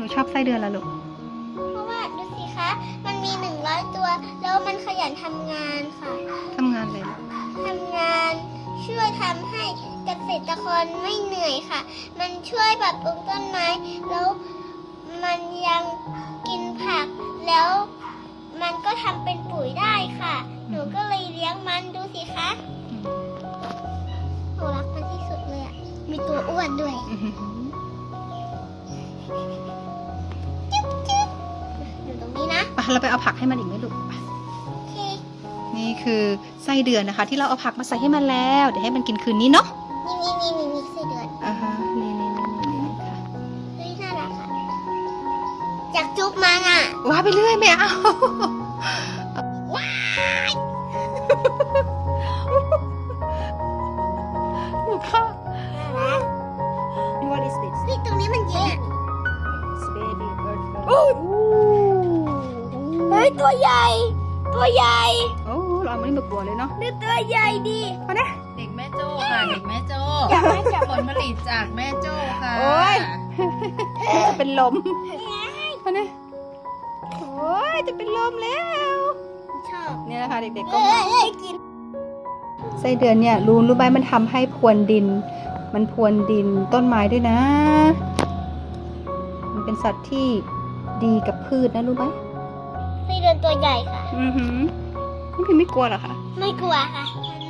นูชอบไส้เดือนละลูก เพราะว่าดูสิคะ มันมีหนึ่งร้อยตัว แล้วมันขยันทำงานค่ะทำงานเลยลูกทำงานช่วยทำให้เกษตรกรไม่เหนื่อยค่ะ มันช่วยปรับปรุงต้นไม้ แล้วมันยังกินผัก แล้วมันก็ทำเป็นปุ๋ยได้ค่ะ หนูก็เลยเลี้ยงมันดูสิคะอืมหนูรักมันที่สุดเลยอะมีตัวอ้วนด้วย อื้อ ไปเราไปเอาผักให้มันอีกไหมลูกไปโอเคนี่คือไส้เดือนนะคะ ที่เราเอาผักมาใส่ให้มันแล้ว เดี๋ยวให้มันกินคืนนี้เนาะนี่นี่นี่นี่นี่ไส้เดือนอ่าฮะนี่นี่นี่นี่นี่ค่ะเฮ้ยน่ารักค่ะอยากจุ๊บมันอะว้าไปเรื่อยไม่เอาว้ายลูกค่ะน่ารัก What is this เฮ้ยตรงนี้มัน ตัวใหญ่ ตัวใหญ่โอ้เราเอามันนี่มากลัวเลยเนาะดูตัวใหญ่ดีมาเนี่ยเด็กแม่โจ้ค่ะเด็กแม่โจ้อยากให้จับผลผลิตจากแม่โจ้ค่ะโอ้ยจะเป็นลมมาเนี่ยโอ้ยจะเป็นลมแล้วชอบเนี่ยนะคะเด็กๆก็เอ้ยเอ้ยกินไส้เดือนเนี่ยรู้รู้ไหมมันทำให้พรวนดิน มันพรวนดินต้นไม้ด้วยนะ มันเป็นสัตว์ที่ดีกับพืชนะรู้ไหมไส้เดือน ตัวใหญ่ค่ะ อือหือนี่พี่ไม่กลัวเหรอคะ ไม่กลัวค่ะอ